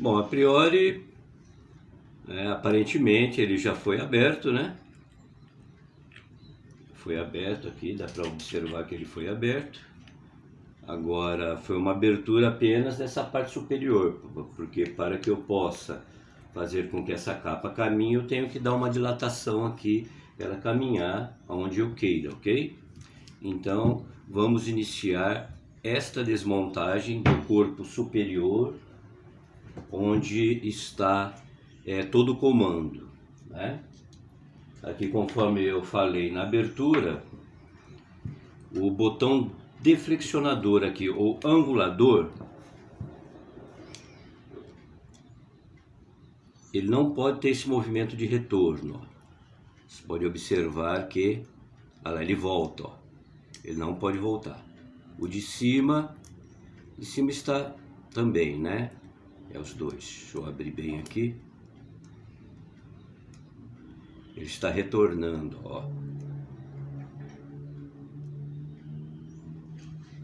Bom, a priori, é, aparentemente ele já foi aberto, né? Foi aberto aqui, dá para observar que ele foi aberto. Agora, foi uma abertura apenas nessa parte superior, porque para que eu possa fazer com que essa capa caminhe, eu tenho que dar uma dilatação aqui, ela caminhar aonde eu queira, ok? Então, vamos iniciar esta desmontagem do corpo superior, onde está é, todo o comando, né? Aqui, conforme eu falei na abertura, o botão deflexionador aqui, ou angulador, ele não pode ter esse movimento de retorno. Você pode observar que olha lá, ele volta, ó. ele não pode voltar. O de cima, de cima está também, né? É os dois. Deixa eu abrir bem aqui. Ele está retornando, ó.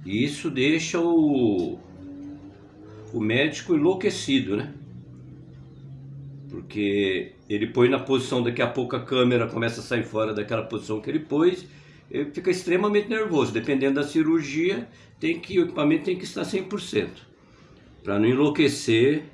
E isso deixa o, o médico enlouquecido, né? Porque ele põe na posição, daqui a pouco a câmera começa a sair fora daquela posição que ele pôs, ele fica extremamente nervoso. Dependendo da cirurgia, tem que, o equipamento tem que estar 100%, para não enlouquecer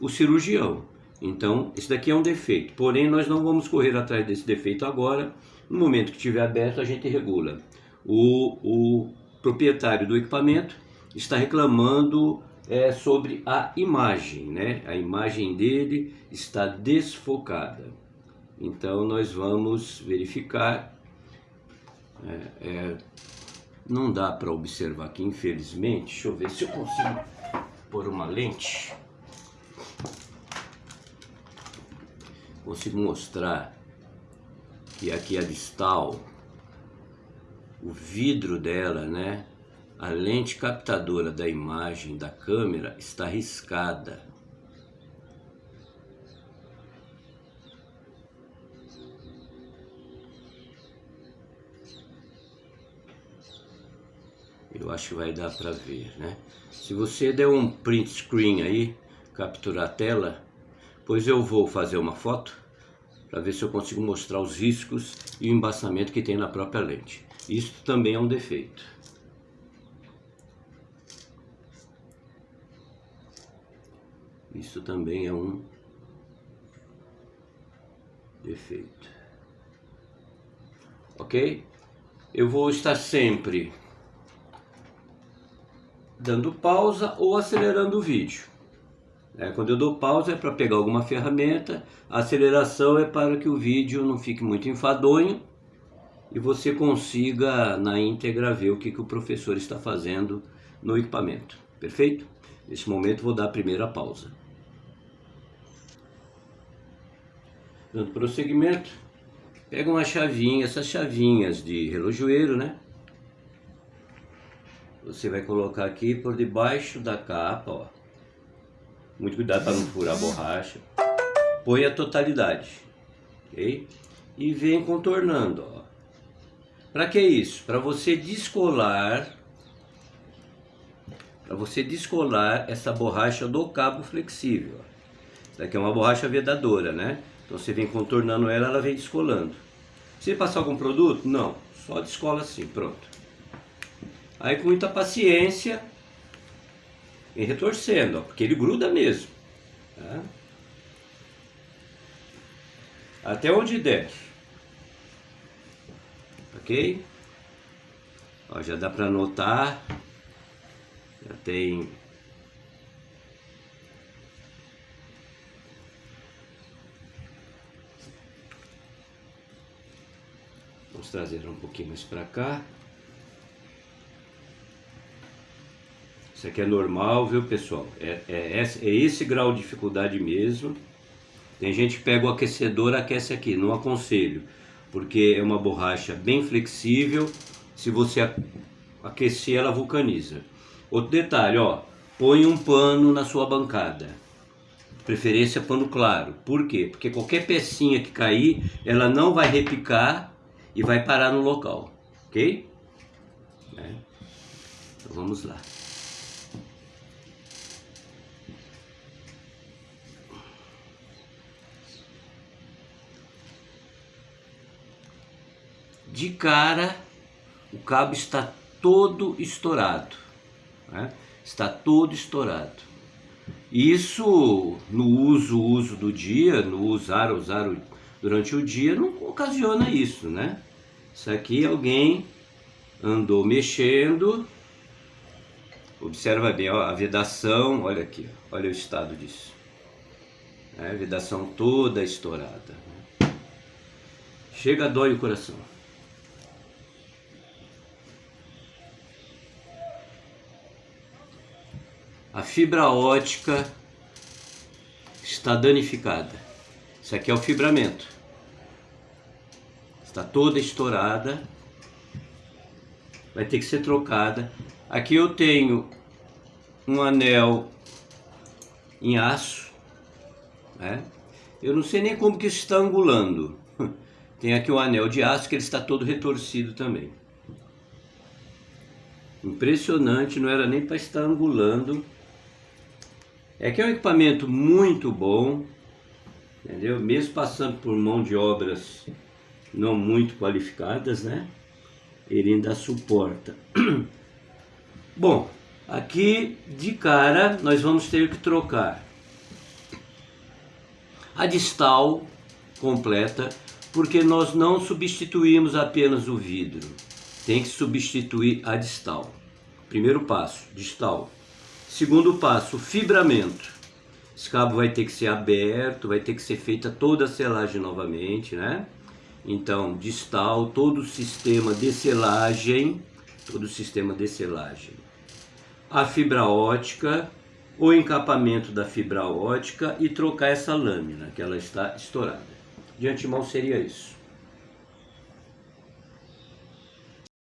o cirurgião. Então, esse daqui é um defeito. Porém, nós não vamos correr atrás desse defeito agora. No momento que estiver aberto, a gente regula. O, o proprietário do equipamento está reclamando é, sobre a imagem, né? A imagem dele está desfocada. Então nós vamos verificar. É, é, não dá para observar aqui, infelizmente. Deixa eu ver se eu consigo pôr uma lente. Consigo mostrar que aqui a distal o vidro dela, né? A lente captadora da imagem da câmera está riscada. Eu acho que vai dar para ver, né? Se você der um print screen aí, capturar a tela, pois eu vou fazer uma foto para ver se eu consigo mostrar os riscos e o embaçamento que tem na própria lente. Isso também é um defeito. Isso também é um defeito. Ok? Eu vou estar sempre dando pausa ou acelerando o vídeo. É, quando eu dou pausa é para pegar alguma ferramenta, a aceleração é para que o vídeo não fique muito enfadonho e você consiga na íntegra ver o que, que o professor está fazendo no equipamento. Perfeito? Nesse momento vou dar a primeira pausa. Dando prosseguimento, pega uma chavinha, essas chavinhas de relojoeiro, né? Você vai colocar aqui por debaixo da capa, ó. Muito cuidado para não furar a borracha. Põe a totalidade, ok? E vem contornando, ó. Para que isso? Para você descolar para você descolar essa borracha do cabo flexível. Isso daqui é uma borracha vedadora, né? Então você vem contornando ela, ela vem descolando. Você passar algum produto? Não, só descola assim, pronto. Aí com muita paciência, vem retorcendo, ó, porque ele gruda mesmo. Tá? Até onde der ok? Ó, já dá para notar, já tem Vamos trazer um pouquinho mais para cá. Isso aqui é normal, viu pessoal? É, é, é, esse grau de dificuldade mesmo. Tem gente que pega o aquecedor aquece aqui, não aconselho porque é uma borracha bem flexível, se você aquecer ela vulcaniza. Outro detalhe, ó, põe um pano na sua bancada, preferência pano claro, por quê? Porque qualquer pecinha que cair, ela não vai repicar e vai parar no local, ok? É. Então vamos lá. Cara o cabo está todo estourado, né? está todo estourado. Isso no uso, uso do dia, no usar, usar durante o dia, não ocasiona isso, né? Isso aqui alguém andou mexendo, observa bem, ó, a vedação, olha aqui, olha o estado disso. É, a vedação toda estourada. Né? Chega, dói o coração. A fibra ótica está danificada. Isso aqui é o fibramento. Está toda estourada. Vai ter que ser trocada. Aqui eu tenho um anel em aço. Né? Eu não sei nem como que isso está angulando. Tem aqui um anel de aço que ele está todo retorcido também. Impressionante, não era nem para estar angulando é que é um equipamento muito bom, entendeu? Mesmo passando por mão de obras não muito qualificadas, né? Ele ainda suporta. Bom, aqui de cara nós vamos ter que trocar a distal completa, porque nós não substituímos apenas o vidro, tem que substituir a distal. Primeiro passo, distal. Segundo passo, fibramento. Esse cabo vai ter que ser aberto, vai ter que ser feita toda a selagem novamente, né? Então, distal, todo o sistema de selagem, todo o sistema de selagem. A fibra ótica, o encapamento da fibra ótica e trocar essa lâmina, que ela está estourada. De antemão seria isso.